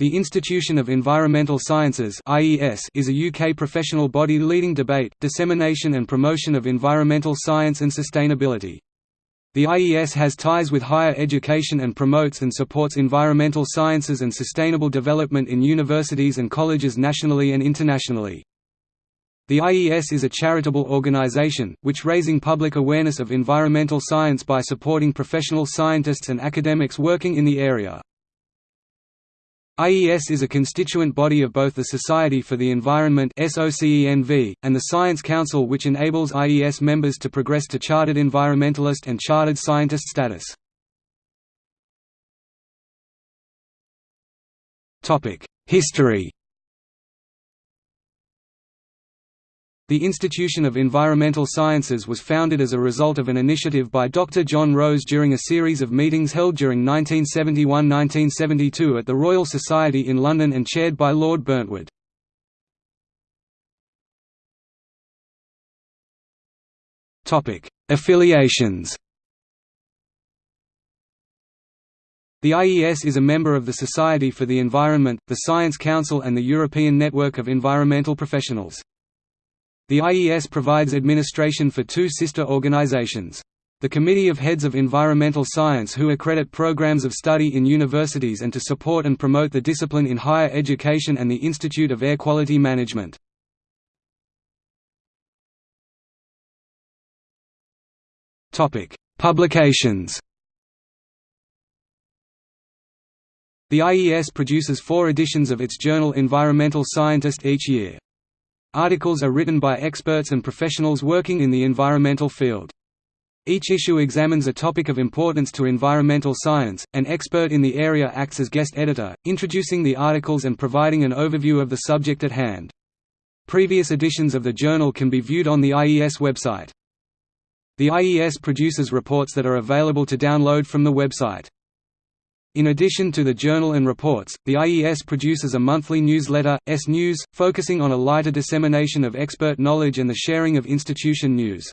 The Institution of Environmental Sciences is a UK professional body leading debate, dissemination and promotion of environmental science and sustainability. The IES has ties with higher education and promotes and supports environmental sciences and sustainable development in universities and colleges nationally and internationally. The IES is a charitable organization, which raising public awareness of environmental science by supporting professional scientists and academics working in the area. IES is a constituent body of both the Society for the Environment and the Science Council which enables IES members to progress to Chartered Environmentalist and Chartered Scientist status. History The Institution of Environmental Sciences was founded as a result of an initiative by Dr. John Rose during a series of meetings held during 1971–1972 at the Royal Society in London and chaired by Lord Burntwood. Affiliations The IES is a member of the Society for the Environment, the Science Council and the European Network of Environmental Professionals. The IES provides administration for two sister organizations. The Committee of Heads of Environmental Science who accredit programs of study in universities and to support and promote the discipline in higher education and the Institute of Air Quality Management. Publications The IES produces four editions of its journal Environmental Scientist each year. Articles are written by experts and professionals working in the environmental field. Each issue examines a topic of importance to environmental science. An expert in the area acts as guest editor, introducing the articles and providing an overview of the subject at hand. Previous editions of the journal can be viewed on the IES website. The IES produces reports that are available to download from the website. In addition to the journal and reports, the IES produces a monthly newsletter, S-News, focusing on a lighter dissemination of expert knowledge and the sharing of institution news.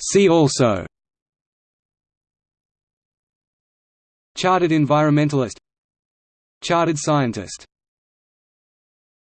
See also. Chartered Environmentalist. Chartered Scientist